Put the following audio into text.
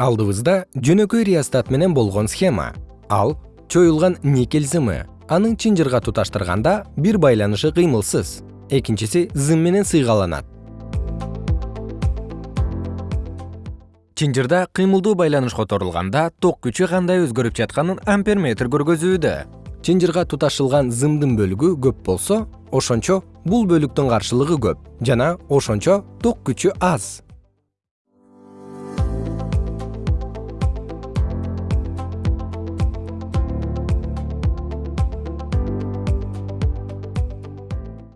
алдыбызда жөнөкөй реостат менен болгон схема. Ал чоюлган никель зымы анын чынжырга туташтырганда бир байланышы кыймылсыз. Экинчиси зым менен сыйгаланат. Чынжырда кыймылдуу байланыш которулганда ток күчү кандай өзгөрүп жатканын амперметр көргөзүүдө. Чынжырга туташылган зымдын бөлүгү көп болсо ошончо бул бөлүктүн каршылыгы көп жана ошончо ток күчү аз.